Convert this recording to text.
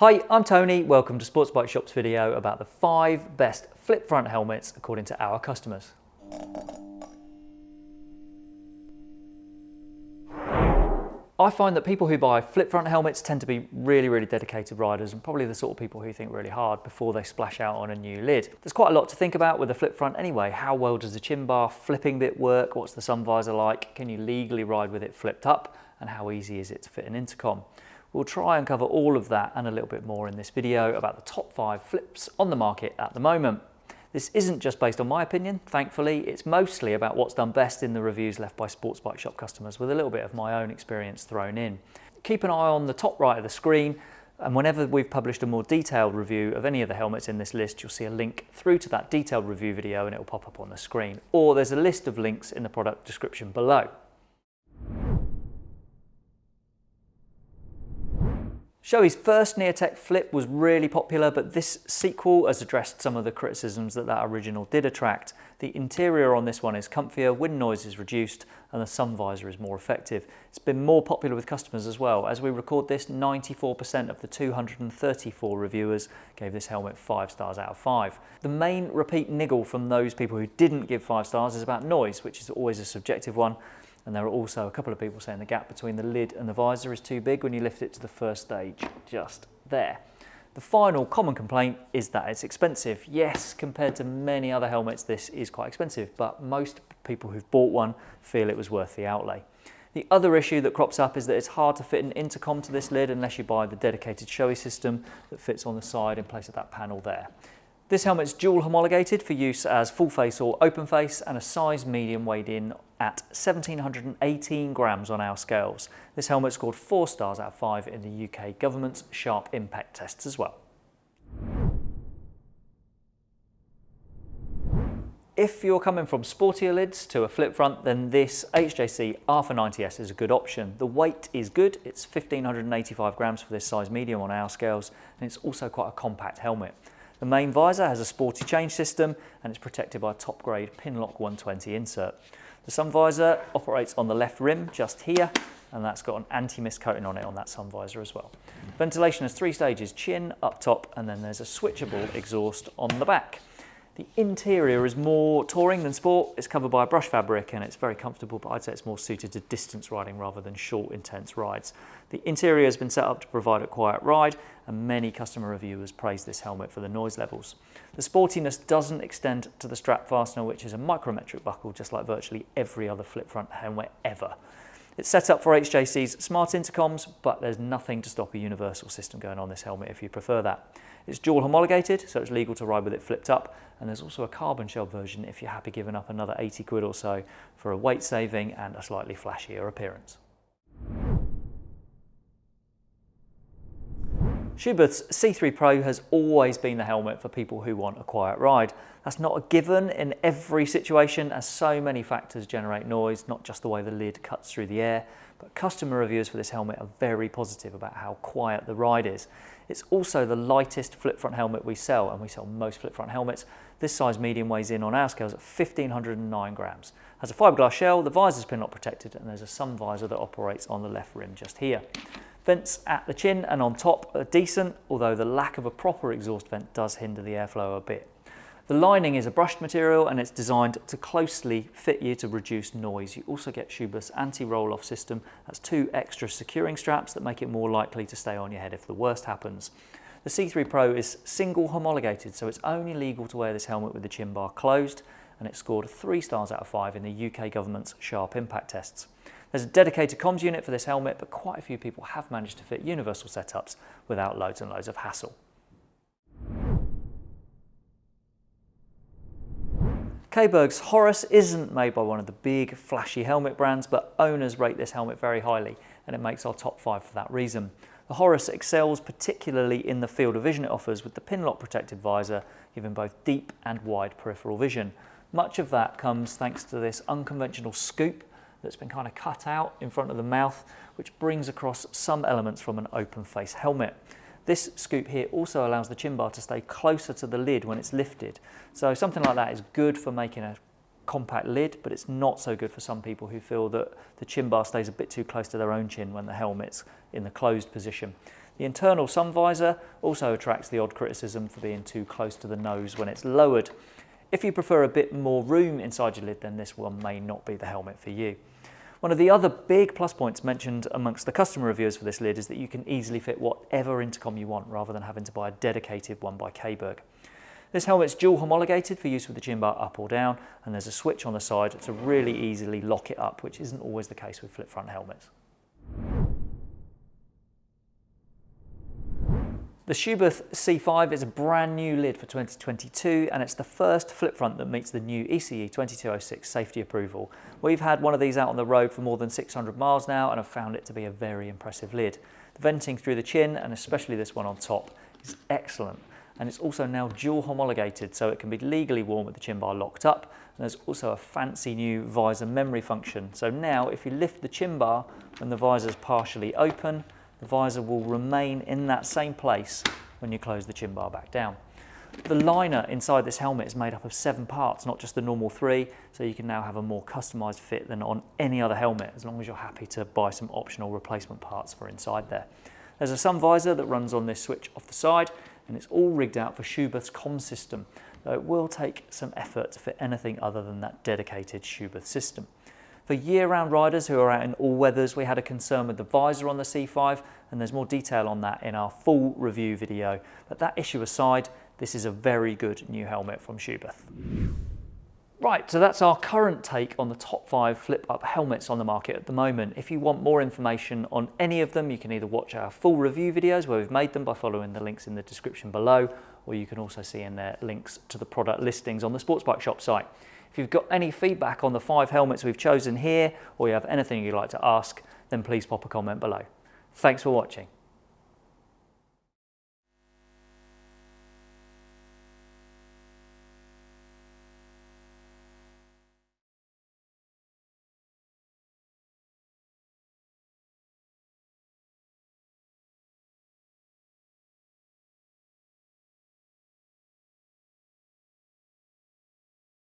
Hi, I'm Tony. Welcome to Sports Bike Shop's video about the five best flip front helmets according to our customers. I find that people who buy flip front helmets tend to be really, really dedicated riders and probably the sort of people who think really hard before they splash out on a new lid. There's quite a lot to think about with a flip front anyway. How well does the chin bar flipping bit work? What's the sun visor like? Can you legally ride with it flipped up? And how easy is it to fit an intercom? We'll try and cover all of that and a little bit more in this video about the top five flips on the market at the moment. This isn't just based on my opinion, thankfully, it's mostly about what's done best in the reviews left by Sports Bike Shop customers with a little bit of my own experience thrown in. Keep an eye on the top right of the screen and whenever we've published a more detailed review of any of the helmets in this list, you'll see a link through to that detailed review video and it will pop up on the screen. Or there's a list of links in the product description below. Shoei's first Neotec Flip was really popular, but this sequel has addressed some of the criticisms that that original did attract. The interior on this one is comfier, wind noise is reduced, and the sun visor is more effective. It's been more popular with customers as well. As we record this, 94% of the 234 reviewers gave this helmet 5 stars out of 5. The main repeat niggle from those people who didn't give 5 stars is about noise, which is always a subjective one. And there are also a couple of people saying the gap between the lid and the visor is too big when you lift it to the first stage, just there. The final common complaint is that it's expensive. Yes, compared to many other helmets, this is quite expensive, but most people who've bought one feel it was worth the outlay. The other issue that crops up is that it's hard to fit an intercom to this lid unless you buy the dedicated Shoei system that fits on the side in place of that panel there. This helmet's dual homologated for use as full face or open face and a size medium weighed in at 1718 grams on our scales. This helmet scored 4 stars out of 5 in the UK government's sharp impact tests as well. If you're coming from sportier lids to a flip front, then this HJC RPHA 90S is a good option. The weight is good, it's 1585 grams for this size medium on our scales, and it's also quite a compact helmet. The main visor has a sporty change system and it's protected by a top grade Pinlock 120 insert. The sun visor operates on the left rim just here and that's got an anti-mist coating on it on that sun visor as well. Ventilation has three stages, chin, up top and then there's a switchable exhaust on the back. The interior is more touring than sport. It's covered by a brush fabric and it's very comfortable, but I'd say it's more suited to distance riding rather than short, intense rides. The interior has been set up to provide a quiet ride and many customer reviewers praise this helmet for the noise levels. The sportiness doesn't extend to the strap fastener, which is a micrometric buckle, just like virtually every other flip front helmet ever. It's set up for HJC's smart intercoms, but there's nothing to stop a universal system going on this helmet if you prefer that. It's dual homologated, so it's legal to ride with it flipped up, and there's also a carbon shell version if you're happy giving up another 80 quid or so for a weight saving and a slightly flashier appearance. Schuberth's C3 Pro has always been the helmet for people who want a quiet ride. That's not a given in every situation as so many factors generate noise, not just the way the lid cuts through the air, but customer reviews for this helmet are very positive about how quiet the ride is. It's also the lightest flip front helmet we sell, and we sell most flip front helmets. This size medium weighs in on our scales at 1509 grams. Has a fiberglass shell, the visor's pinlock protected, and there's a sun visor that operates on the left rim just here. Vents at the chin and on top are decent, although the lack of a proper exhaust vent does hinder the airflow a bit. The lining is a brushed material and it's designed to closely fit you to reduce noise. You also get Schuberth's anti-roll-off system. That's two extra securing straps that make it more likely to stay on your head if the worst happens. The C3 Pro is single homologated, so it's only legal to wear this helmet with the chin bar closed, and it scored three stars out of five in the UK government's sharp impact tests. There's a dedicated comms unit for this helmet, but quite a few people have managed to fit universal setups without loads and loads of hassle. Caberg's Horus isn't made by one of the big flashy helmet brands, but owners rate this helmet very highly and it makes our top five for that reason. The Horus excels particularly in the field of vision it offers with the pinlock protected visor, giving both deep and wide peripheral vision. Much of that comes thanks to this unconventional scoop that's been kind of cut out in front of the mouth, which brings across some elements from an open face helmet. This scoop here also allows the chin bar to stay closer to the lid when it's lifted. So something like that is good for making a compact lid, but it's not so good for some people who feel that the chin bar stays a bit too close to their own chin when the helmet's in the closed position. The internal sun visor also attracts the odd criticism for being too close to the nose when it's lowered. If you prefer a bit more room inside your lid, then this one may not be the helmet for you. One of the other big plus points mentioned amongst the customer reviewers for this lid is that you can easily fit whatever intercom you want rather than having to buy a dedicated one by Caberg. This helmet's dual homologated for use with the chin bar up or down and there's a switch on the side to really easily lock it up which isn't always the case with flip front helmets. The Schuberth C5 is a brand new lid for 2022 and it's the first flip front that meets the new ECE 2206 safety approval. We've had one of these out on the road for more than 600 miles now and have found it to be a very impressive lid. The venting through the chin and especially this one on top is excellent and it's also now dual homologated so it can be legally worn with the chin bar locked up and there's also a fancy new visor memory function. So now if you lift the chin bar when the visor is partially open the visor will remain in that same place when you close the chin bar back down. The liner inside this helmet is made up of seven parts, not just the normal three, so you can now have a more customized fit than on any other helmet, as long as you're happy to buy some optional replacement parts for inside there. There's a sun visor that runs on this switch off the side, and it's all rigged out for Schuberth's com system, though it will take some effort to fit anything other than that dedicated Schuberth system. For year-round riders who are out in all weathers, we had a concern with the visor on the C5, and there's more detail on that in our full review video. But that issue aside, this is a very good new helmet from Schuberth. Right, so that's our current take on the top five flip-up helmets on the market at the moment. If you want more information on any of them, you can either watch our full review videos where we've made them by following the links in the description below, or you can also see in there links to the product listings on the Sports Bike Shop site. If you've got any feedback on the five helmets we've chosen here, or you have anything you'd like to ask, then please pop a comment below. Thanks for watching.